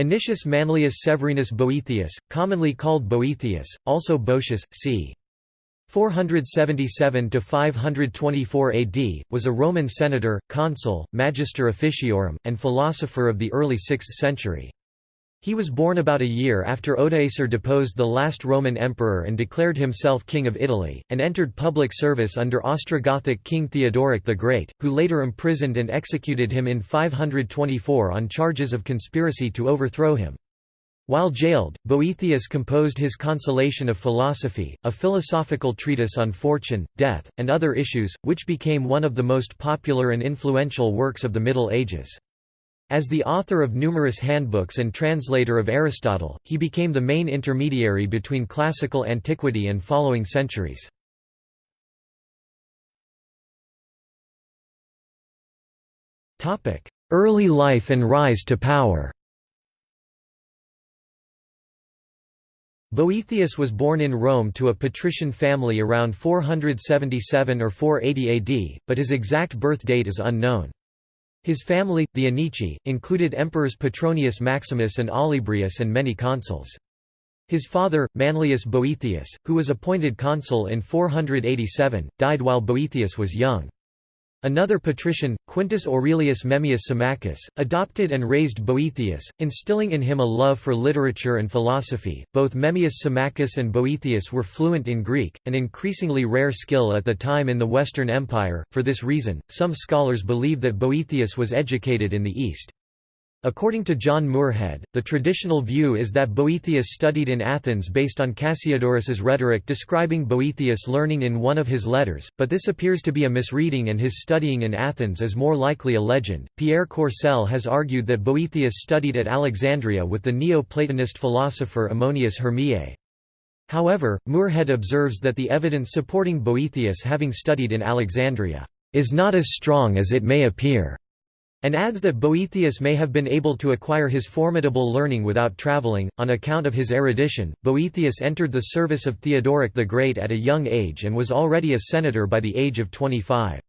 Anicius Manlius Severinus Boethius, commonly called Boethius, also Boetius, c. 477–524 AD, was a Roman senator, consul, magister officiorum, and philosopher of the early 6th century. He was born about a year after Odoacer deposed the last Roman emperor and declared himself king of Italy, and entered public service under Ostrogothic king Theodoric the Great, who later imprisoned and executed him in 524 on charges of conspiracy to overthrow him. While jailed, Boethius composed his Consolation of Philosophy, a philosophical treatise on fortune, death, and other issues, which became one of the most popular and influential works of the Middle Ages. As the author of numerous handbooks and translator of Aristotle, he became the main intermediary between classical antiquity and following centuries. Early life and rise to power Boethius was born in Rome to a patrician family around 477 or 480 AD, but his exact birth date is unknown. His family, the Anici, included emperors Petronius Maximus and Olybrius and many consuls. His father, Manlius Boethius, who was appointed consul in 487, died while Boethius was young. Another patrician, Quintus Aurelius Memmius Symmachus, adopted and raised Boethius, instilling in him a love for literature and philosophy. Both Memmius Symmachus and Boethius were fluent in Greek, an increasingly rare skill at the time in the Western Empire. For this reason, some scholars believe that Boethius was educated in the East. According to John Muirhead, the traditional view is that Boethius studied in Athens based on Cassiodorus's rhetoric describing Boethius' learning in one of his letters, but this appears to be a misreading and his studying in Athens is more likely a legend. Pierre Courcelle has argued that Boethius studied at Alexandria with the Neo-Platonist philosopher Ammonius Hermiae. However, Muirhead observes that the evidence supporting Boethius having studied in Alexandria is not as strong as it may appear and adds that Boethius may have been able to acquire his formidable learning without travelling. On account of his erudition, Boethius entered the service of Theodoric the Great at a young age and was already a senator by the age of 25.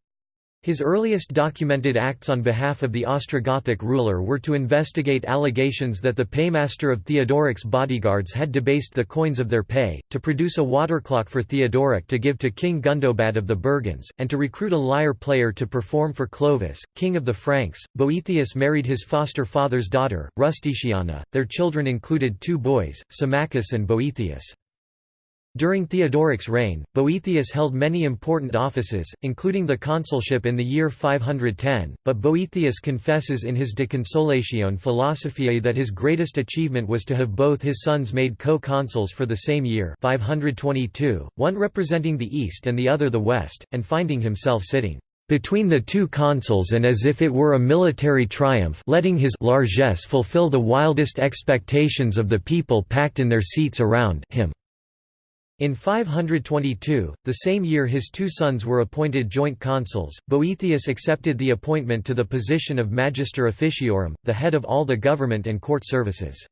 His earliest documented acts on behalf of the Ostrogothic ruler were to investigate allegations that the paymaster of Theodoric's bodyguards had debased the coins of their pay, to produce a waterclock for Theodoric to give to King Gundobad of the Burgunds, and to recruit a lyre player to perform for Clovis, king of the Franks. Boethius married his foster father's daughter, Rusticiana. Their children included two boys, Symmachus and Boethius. During Theodoric's reign, Boethius held many important offices, including the consulship in the year 510, but Boethius confesses in his De Consolatione Philosophiae that his greatest achievement was to have both his sons made co-consuls for the same year 522, one representing the east and the other the west, and finding himself sitting between the two consuls and as if it were a military triumph letting his largesse fulfill the wildest expectations of the people packed in their seats around him. In 522, the same year his two sons were appointed joint consuls, Boethius accepted the appointment to the position of Magister Officiorum, the head of all the government and court services.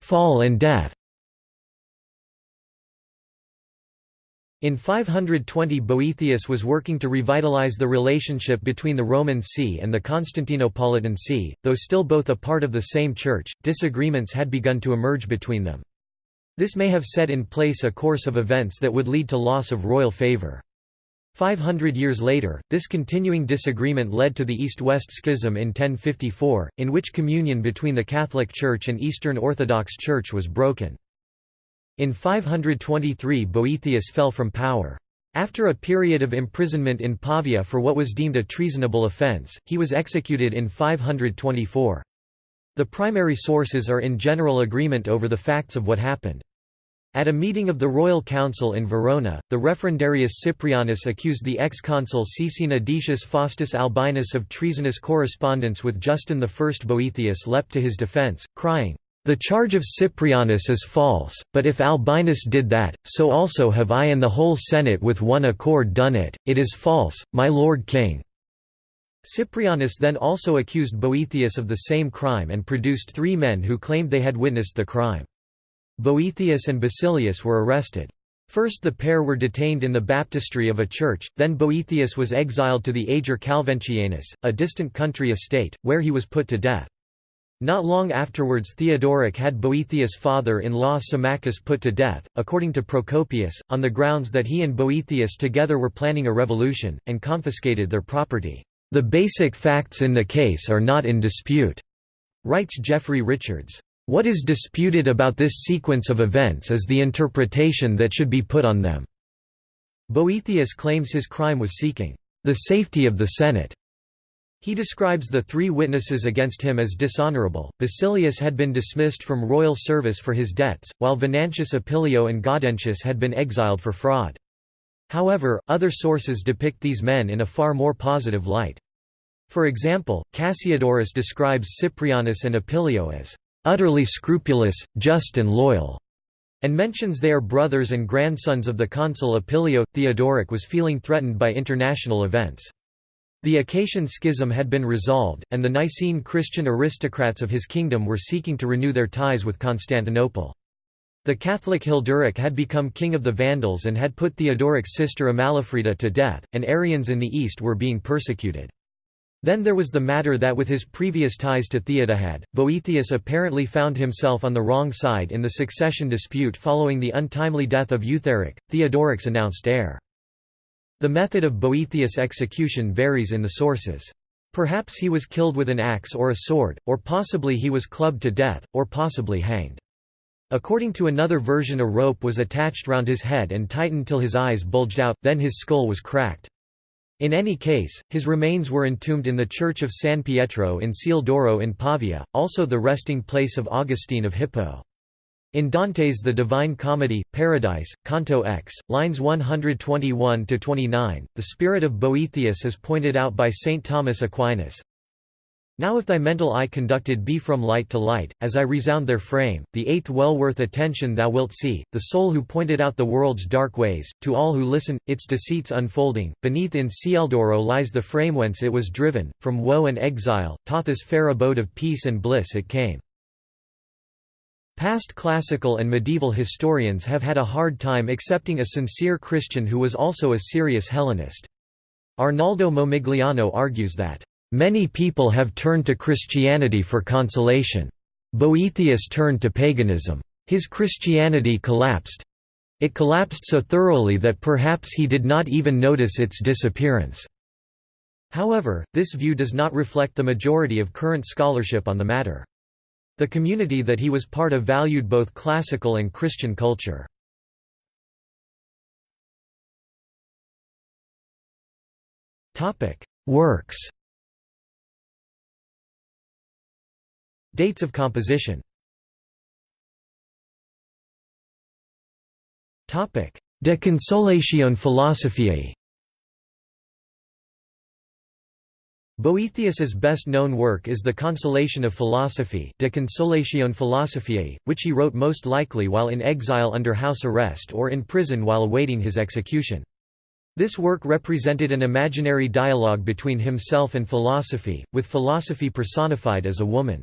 Fall and death In 520 Boethius was working to revitalize the relationship between the Roman See and the Constantinopolitan See, though still both a part of the same church, disagreements had begun to emerge between them. This may have set in place a course of events that would lead to loss of royal favour. 500 years later, this continuing disagreement led to the East-West Schism in 1054, in which communion between the Catholic Church and Eastern Orthodox Church was broken. In 523 Boethius fell from power. After a period of imprisonment in Pavia for what was deemed a treasonable offence, he was executed in 524. The primary sources are in general agreement over the facts of what happened. At a meeting of the Royal Council in Verona, the referendarius Cyprianus accused the ex-consul Caecina Decius Faustus Albinus of treasonous correspondence with Justin I. Boethius leapt to his defence, crying, the charge of Cyprianus is false, but if Albinus did that, so also have I and the whole Senate with one accord done it, it is false, my lord king." Cyprianus then also accused Boethius of the same crime and produced three men who claimed they had witnessed the crime. Boethius and Basilius were arrested. First the pair were detained in the baptistry of a church, then Boethius was exiled to the Ager Calventianus, a distant country estate, where he was put to death. Not long afterwards Theodoric had Boethius' father-in-law Symmachus put to death, according to Procopius, on the grounds that he and Boethius together were planning a revolution, and confiscated their property. "...the basic facts in the case are not in dispute," writes Jeffrey Richards. What is disputed about this sequence of events is the interpretation that should be put on them. Boethius claims his crime was seeking the safety of the Senate. He describes the three witnesses against him as dishonorable. Basilius had been dismissed from royal service for his debts, while Venantius Opilio and Gaudentius had been exiled for fraud. However, other sources depict these men in a far more positive light. For example, Cassiodorus describes Cyprianus and Opilio as utterly scrupulous, just and loyal, and mentions they are brothers and grandsons of the consul Opilio. Theodoric was feeling threatened by international events. The Acacian schism had been resolved, and the Nicene Christian aristocrats of his kingdom were seeking to renew their ties with Constantinople. The Catholic Hilderic had become king of the Vandals and had put Theodoric's sister Amalafrida to death, and Arians in the east were being persecuted. Then there was the matter that with his previous ties to Theodahad, Boethius apparently found himself on the wrong side in the succession dispute following the untimely death of Eutharic, Theodoric's announced heir. The method of Boethius' execution varies in the sources. Perhaps he was killed with an axe or a sword, or possibly he was clubbed to death, or possibly hanged. According to another version a rope was attached round his head and tightened till his eyes bulged out, then his skull was cracked. In any case, his remains were entombed in the church of San Pietro in Ciel d'Oro in Pavia, also the resting place of Augustine of Hippo. In Dante's The Divine Comedy, Paradise, Canto X, lines 121–29, the spirit of Boethius is pointed out by St. Thomas Aquinas, now if thy mental eye conducted be from light to light, as I resound their frame, the eighth well worth attention thou wilt see, the soul who pointed out the world's dark ways, to all who listen, its deceits unfolding, beneath in Cieldoro lies the frame whence it was driven, from woe and exile, Thoth's fair abode of peace and bliss it came. Past classical and medieval historians have had a hard time accepting a sincere Christian who was also a serious Hellenist. Arnaldo Momigliano argues that Many people have turned to Christianity for consolation. Boethius turned to paganism. His Christianity collapsed. It collapsed so thoroughly that perhaps he did not even notice its disappearance. However, this view does not reflect the majority of current scholarship on the matter. The community that he was part of valued both classical and Christian culture. Works. Dates of composition. De Consolatione Philosophiae Boethius's best-known work is The Consolation of Philosophy De Consolatione Philosophiae, which he wrote most likely while in exile under house arrest or in prison while awaiting his execution. This work represented an imaginary dialogue between himself and philosophy, with philosophy personified as a woman.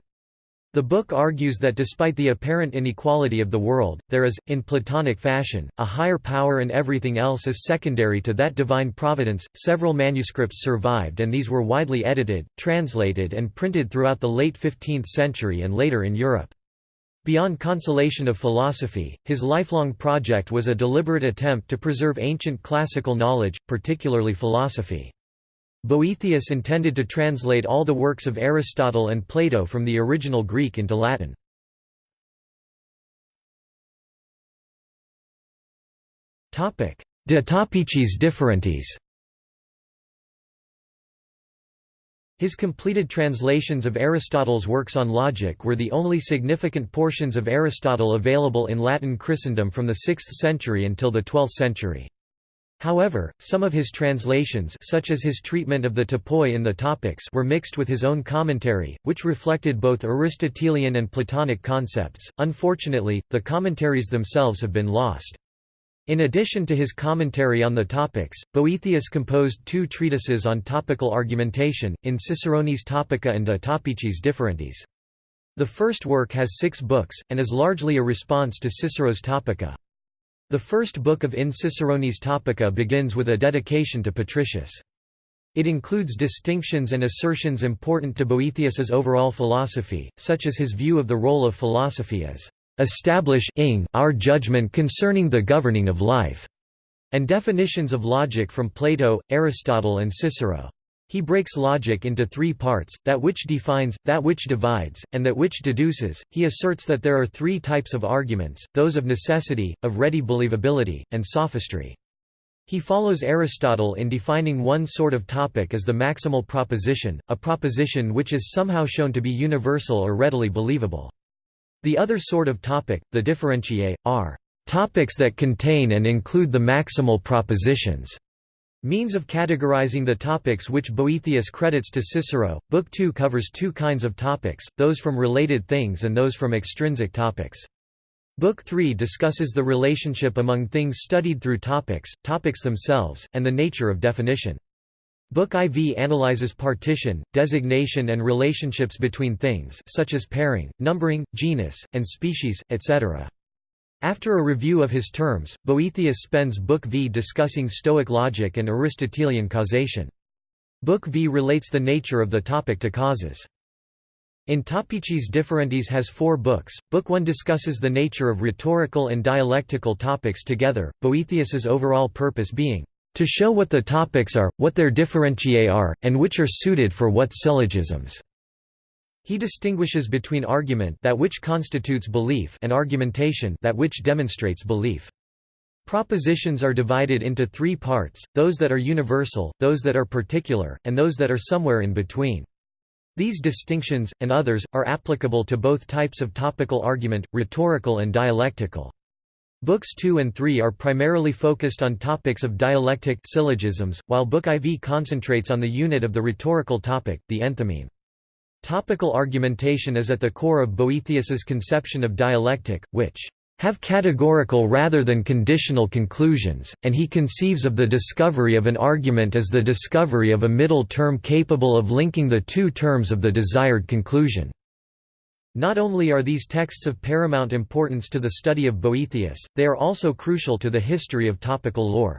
The book argues that despite the apparent inequality of the world, there is, in Platonic fashion, a higher power and everything else is secondary to that divine providence. Several manuscripts survived and these were widely edited, translated, and printed throughout the late 15th century and later in Europe. Beyond consolation of philosophy, his lifelong project was a deliberate attempt to preserve ancient classical knowledge, particularly philosophy. Boethius intended to translate all the works of Aristotle and Plato from the original Greek into Latin. De Topicis differentiis His completed translations of Aristotle's works on logic were the only significant portions of Aristotle available in Latin Christendom from the 6th century until the 12th century. However, some of his translations such as his treatment of the topoi in the Topics were mixed with his own commentary, which reflected both Aristotelian and Platonic concepts. Unfortunately, the commentaries themselves have been lost. In addition to his commentary on the Topics, Boethius composed two treatises on topical argumentation, in Ciceronis Topica and De Topicis Differentiis. The first work has six books, and is largely a response to Cicero's Topica. The first book of In Ciceronis Topica begins with a dedication to Patricius. It includes distinctions and assertions important to Boethius's overall philosophy, such as his view of the role of philosophy as establishing our judgment concerning the governing of life, and definitions of logic from Plato, Aristotle and Cicero. He breaks logic into three parts, that which defines, that which divides, and that which deduces. He asserts that there are three types of arguments, those of necessity, of ready believability, and sophistry. He follows Aristotle in defining one sort of topic as the maximal proposition, a proposition which is somehow shown to be universal or readily believable. The other sort of topic, the differentiae, are topics that contain and include the maximal propositions. Means of categorizing the topics which Boethius credits to Cicero. Book 2 covers two kinds of topics, those from related things and those from extrinsic topics. Book 3 discusses the relationship among things studied through topics, topics themselves, and the nature of definition. Book IV analyzes partition, designation and relationships between things such as pairing, numbering, genus, and species, etc. After a review of his terms, Boethius spends Book V discussing Stoic logic and Aristotelian causation. Book V relates the nature of the topic to causes. In Topicis Differentiis has four books. Book 1 discusses the nature of rhetorical and dialectical topics together, Boethius's overall purpose being, "...to show what the topics are, what their differentiae are, and which are suited for what syllogisms." He distinguishes between argument that which constitutes belief and argumentation that which demonstrates belief. Propositions are divided into three parts, those that are universal, those that are particular, and those that are somewhere in between. These distinctions, and others, are applicable to both types of topical argument, rhetorical and dialectical. Books 2 and 3 are primarily focused on topics of dialectic syllogisms, while Book IV concentrates on the unit of the rhetorical topic, the enthymeme. Topical argumentation is at the core of Boethius's conception of dialectic, which have categorical rather than conditional conclusions, and he conceives of the discovery of an argument as the discovery of a middle term capable of linking the two terms of the desired conclusion. Not only are these texts of paramount importance to the study of Boethius, they are also crucial to the history of topical lore.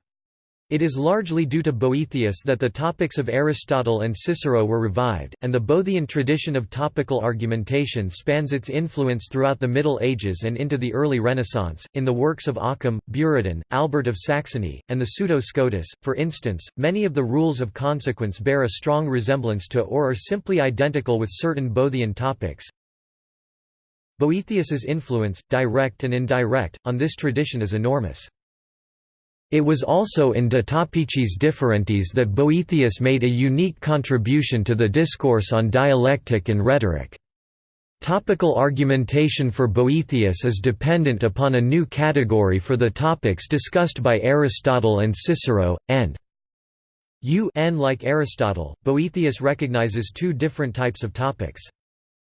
It is largely due to Boethius that the topics of Aristotle and Cicero were revived, and the Boethian tradition of topical argumentation spans its influence throughout the Middle Ages and into the early Renaissance. In the works of Occam, Buridan, Albert of Saxony, and the Pseudo-Scotus, for instance, many of the rules of consequence bear a strong resemblance to or are simply identical with certain Boethian topics. Boethius's influence, direct and indirect, on this tradition is enormous. It was also in De Topicis Differentiis that Boethius made a unique contribution to the discourse on dialectic and rhetoric. Topical argumentation for Boethius is dependent upon a new category for the topics discussed by Aristotle and Cicero, and un like Aristotle, Boethius recognizes two different types of topics.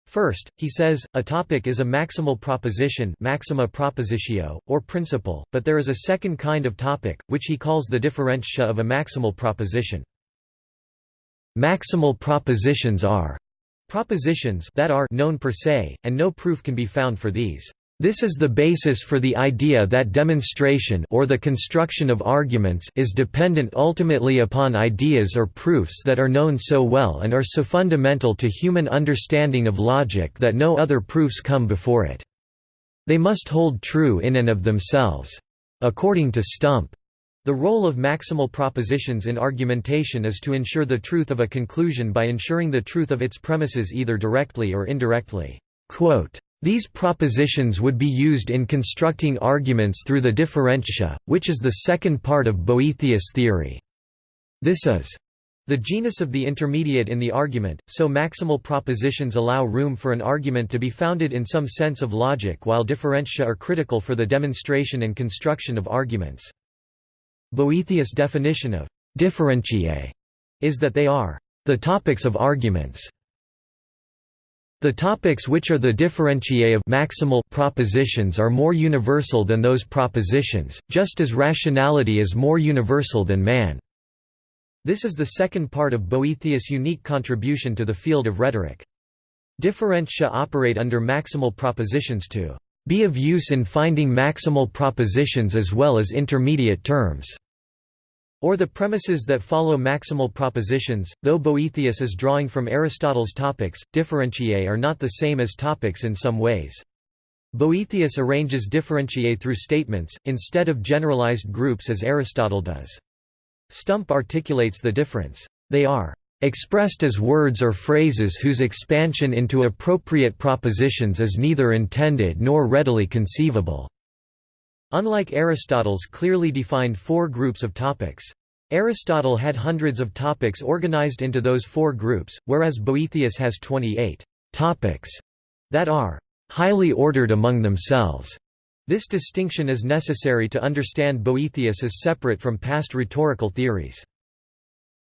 First, he says, a topic is a maximal proposition maxima propositio, or principle, but there is a second kind of topic, which he calls the differentia of a maximal proposition. Maximal propositions are propositions that are known per se, and no proof can be found for these. This is the basis for the idea that demonstration or the construction of arguments is dependent ultimately upon ideas or proofs that are known so well and are so fundamental to human understanding of logic that no other proofs come before it. They must hold true in and of themselves. According to Stump, the role of maximal propositions in argumentation is to ensure the truth of a conclusion by ensuring the truth of its premises either directly or indirectly. Quote, these propositions would be used in constructing arguments through the differentia, which is the second part of Boethius' theory. This is the genus of the intermediate in the argument, so maximal propositions allow room for an argument to be founded in some sense of logic while differentia are critical for the demonstration and construction of arguments. Boethius' definition of differentiae is that they are the topics of arguments. The topics which are the differentiae of maximal propositions are more universal than those propositions, just as rationality is more universal than man. This is the second part of Boethius' unique contribution to the field of rhetoric. Differentia operate under maximal propositions to be of use in finding maximal propositions as well as intermediate terms or the premises that follow maximal propositions, though Boethius is drawing from Aristotle's topics, differentiae are not the same as topics in some ways. Boethius arranges differentiae through statements, instead of generalized groups as Aristotle does. Stump articulates the difference. They are expressed as words or phrases whose expansion into appropriate propositions is neither intended nor readily conceivable. Unlike Aristotle's clearly defined four groups of topics. Aristotle had hundreds of topics organized into those four groups, whereas Boethius has 28 topics that are highly ordered among themselves. This distinction is necessary to understand Boethius as separate from past rhetorical theories.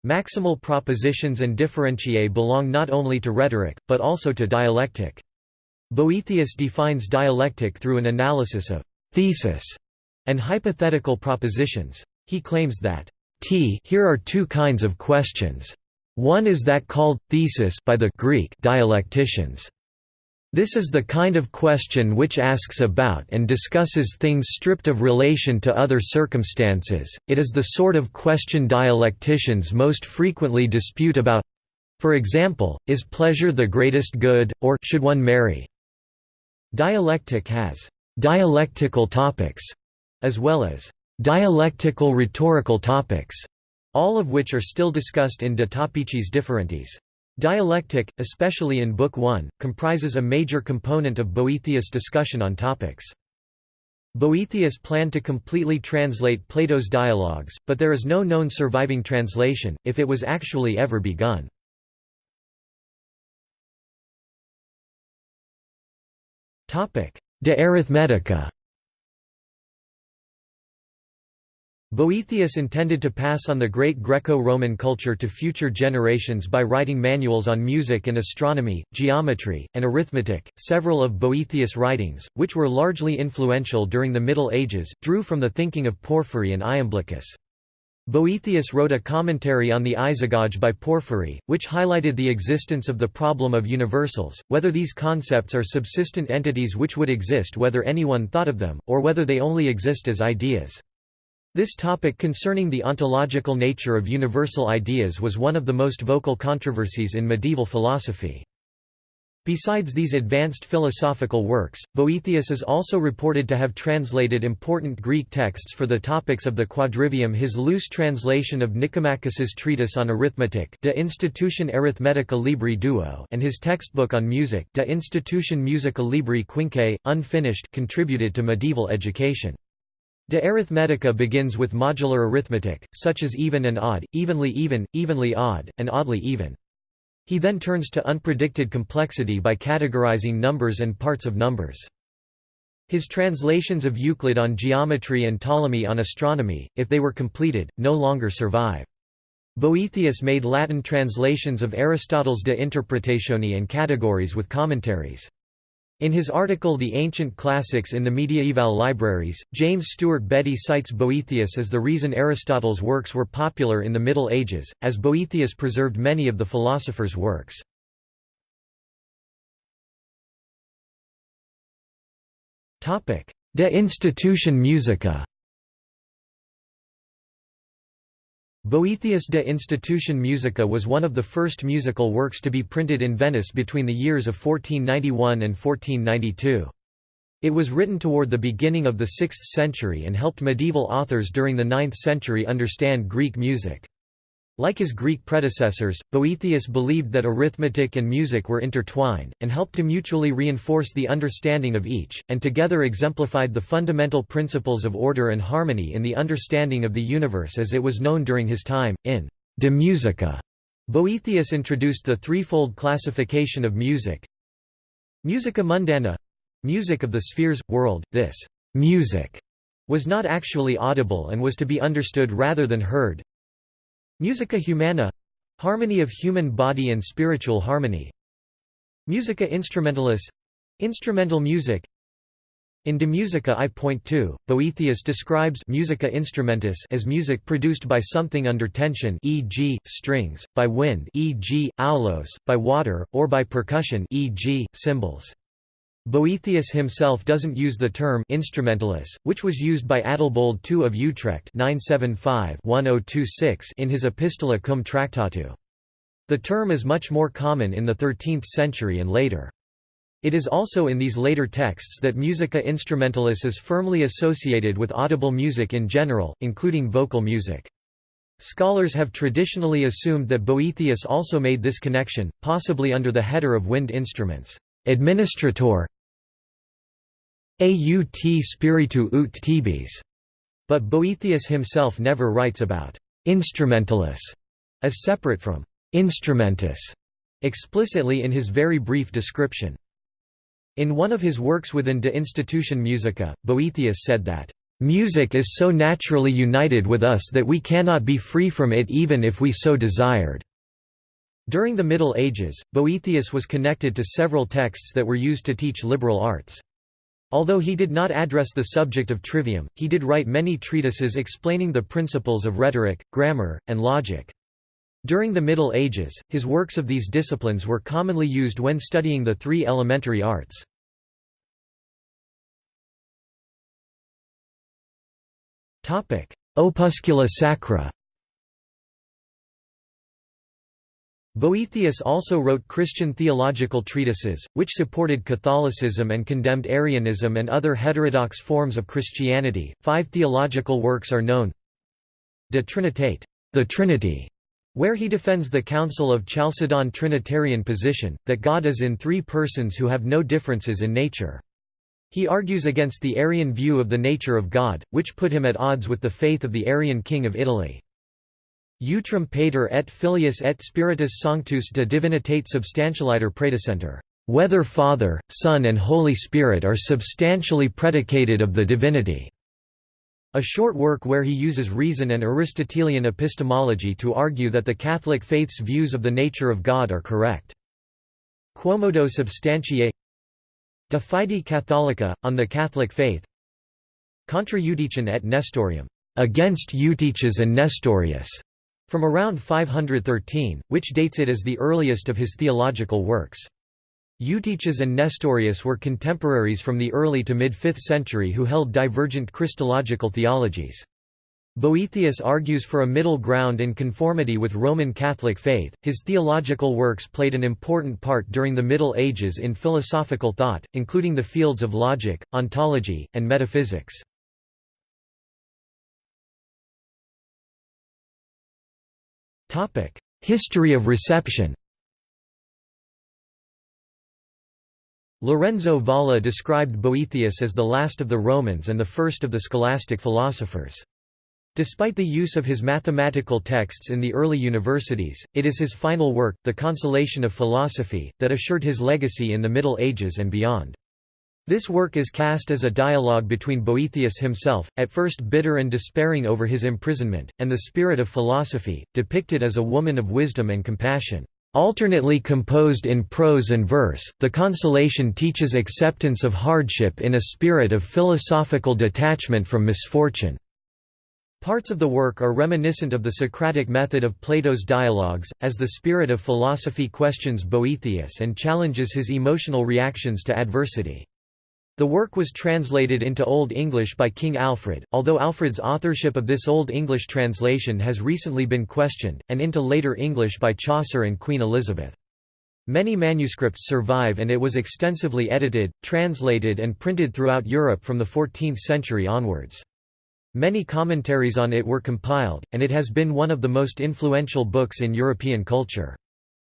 Maximal propositions and differentiae belong not only to rhetoric, but also to dialectic. Boethius defines dialectic through an analysis of thesis and hypothetical propositions. He claims that t here are two kinds of questions. One is that called thesis by the Greek dialecticians. This is the kind of question which asks about and discusses things stripped of relation to other circumstances, it is the sort of question dialecticians most frequently dispute about for example, is pleasure the greatest good, or should one marry? Dialectic has dialectical topics, as well as dialectical rhetorical topics, all of which are still discussed in De Topicis Differentiis. Dialectic, especially in Book 1, comprises a major component of Boethius' discussion on topics. Boethius planned to completely translate Plato's dialogues, but there is no known surviving translation, if it was actually ever begun. De Arithmetica Boethius intended to pass on the great Greco-Roman culture to future generations by writing manuals on music and astronomy, geometry, and arithmetic. Several of Boethius' writings, which were largely influential during the Middle Ages, drew from the thinking of Porphyry and Iamblichus. Boethius wrote a commentary on the Isagoge by Porphyry, which highlighted the existence of the problem of universals, whether these concepts are subsistent entities which would exist whether anyone thought of them, or whether they only exist as ideas. This topic concerning the ontological nature of universal ideas was one of the most vocal controversies in medieval philosophy. Besides these advanced philosophical works, Boethius is also reported to have translated important Greek texts for the topics of the quadrivium his loose translation of Nicomachus's treatise on arithmetic De Institution Arithmetica Libri Duo and his textbook on music De Institution Musica Libri Quinque, unfinished contributed to medieval education. De arithmetica begins with modular arithmetic, such as even and odd, evenly even, evenly odd, and oddly even. He then turns to unpredicted complexity by categorizing numbers and parts of numbers. His translations of Euclid on geometry and Ptolemy on astronomy, if they were completed, no longer survive. Boethius made Latin translations of Aristotle's De Interpretatione and Categories with commentaries. In his article The Ancient Classics in the Mediaeval Libraries, James Stuart Beddie cites Boethius as the reason Aristotle's works were popular in the Middle Ages, as Boethius preserved many of the philosopher's works. De Institution Musica Boethius de Institution Musica was one of the first musical works to be printed in Venice between the years of 1491 and 1492. It was written toward the beginning of the 6th century and helped medieval authors during the 9th century understand Greek music. Like his Greek predecessors, Boethius believed that arithmetic and music were intertwined, and helped to mutually reinforce the understanding of each, and together exemplified the fundamental principles of order and harmony in the understanding of the universe as it was known during his time. In De Musica, Boethius introduced the threefold classification of music. Musica mundana music of the spheres, world, this music was not actually audible and was to be understood rather than heard, Musica humana harmony of human body and spiritual harmony. Musica instrumentalis instrumental music. In De Musica I point to, Boethius describes musica instrumentis as music produced by something under tension e.g., strings, by wind e.g., aulos, by water, or by percussion e.g., cymbals. Boethius himself doesn't use the term instrumentalist, which was used by Adalbold II of Utrecht 975-1026 in his Epistola cum Tractatu. The term is much more common in the 13th century and later. It is also in these later texts that musica instrumentalis is firmly associated with audible music in general, including vocal music. Scholars have traditionally assumed that Boethius also made this connection, possibly under the header of wind instruments. Administrator aut spiritu ut tibes. But Boethius himself never writes about instrumentalis as separate from instrumentus explicitly in his very brief description. In one of his works within De Institution Musica, Boethius said that, "...music is so naturally united with us that we cannot be free from it even if we so desired." During the Middle Ages, Boethius was connected to several texts that were used to teach liberal arts. Although he did not address the subject of trivium, he did write many treatises explaining the principles of rhetoric, grammar, and logic. During the Middle Ages, his works of these disciplines were commonly used when studying the three elementary arts. Opuscula sacra Boethius also wrote Christian theological treatises, which supported Catholicism and condemned Arianism and other heterodox forms of Christianity. Five theological works are known De Trinitate, the Trinity, where he defends the Council of Chalcedon Trinitarian position, that God is in three persons who have no differences in nature. He argues against the Arian view of the nature of God, which put him at odds with the faith of the Arian king of Italy. Utrum pater et filius et spiritus sanctus de divinitate substantialiter praedicentur. Whether Father, Son and Holy Spirit are substantially predicated of the divinity. A short work where he uses reason and Aristotelian epistemology to argue that the Catholic faith's views of the nature of God are correct. Quomodo substantiae De fide Catholica, on the Catholic faith Contra Eutychen et Nestorium, against Eutyches and Nestorius, from around 513, which dates it as the earliest of his theological works. Eutyches and Nestorius were contemporaries from the early to mid-5th century who held divergent Christological theologies. Boethius argues for a middle ground in conformity with Roman Catholic faith. His theological works played an important part during the Middle Ages in philosophical thought, including the fields of logic, ontology, and metaphysics. History of reception Lorenzo Valla described Boethius as the last of the Romans and the first of the scholastic philosophers. Despite the use of his mathematical texts in the early universities, it is his final work, The Consolation of Philosophy, that assured his legacy in the Middle Ages and beyond. This work is cast as a dialogue between Boethius himself, at first bitter and despairing over his imprisonment, and the spirit of philosophy, depicted as a woman of wisdom and compassion. Alternately composed in prose and verse, the Consolation teaches acceptance of hardship in a spirit of philosophical detachment from misfortune. Parts of the work are reminiscent of the Socratic method of Plato's dialogues, as the spirit of philosophy questions Boethius and challenges his emotional reactions to adversity. The work was translated into Old English by King Alfred, although Alfred's authorship of this Old English translation has recently been questioned, and into later English by Chaucer and Queen Elizabeth. Many manuscripts survive and it was extensively edited, translated and printed throughout Europe from the 14th century onwards. Many commentaries on it were compiled, and it has been one of the most influential books in European culture.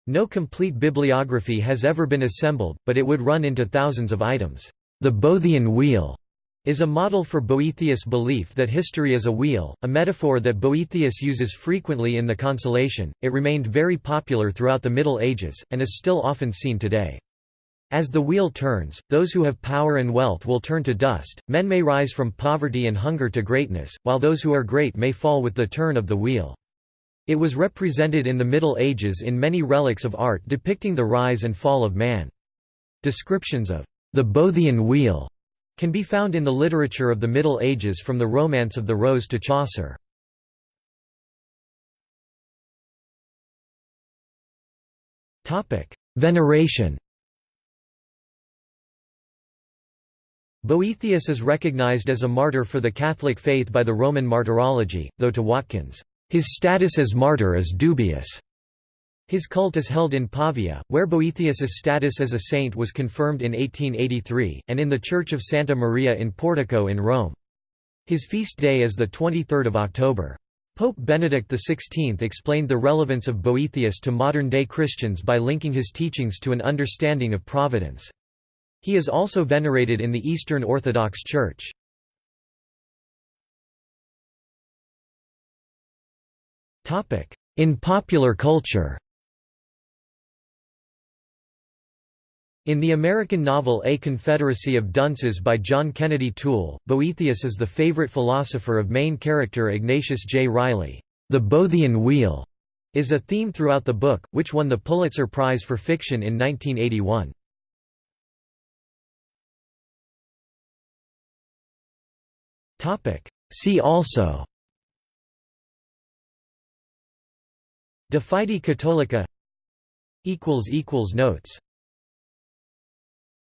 No complete bibliography has ever been assembled, but it would run into thousands of items. The Boethian wheel is a model for Boethius' belief that history is a wheel, a metaphor that Boethius uses frequently in The Consolation. It remained very popular throughout the Middle Ages, and is still often seen today. As the wheel turns, those who have power and wealth will turn to dust, men may rise from poverty and hunger to greatness, while those who are great may fall with the turn of the wheel. It was represented in the Middle Ages in many relics of art depicting the rise and fall of man. Descriptions of the Boethian wheel can be found in the literature of the Middle Ages from the Romance of the Rose to Chaucer. Veneration Boethius is recognized as a martyr for the Catholic faith by the Roman Martyrology, though to Watkins, "...his status as martyr is dubious." His cult is held in Pavia, where Boethius's status as a saint was confirmed in 1883, and in the Church of Santa Maria in Portico in Rome. His feast day is 23 October. Pope Benedict XVI explained the relevance of Boethius to modern-day Christians by linking his teachings to an understanding of providence. He is also venerated in the Eastern Orthodox Church. In popular culture In the American novel A Confederacy of Dunces by John Kennedy Toole, Boethius is the favorite philosopher of main character Ignatius J. Reilly. The Boethian Wheel is a theme throughout the book, which won the Pulitzer Prize for Fiction in 1981. See also De Fide Catholica Notes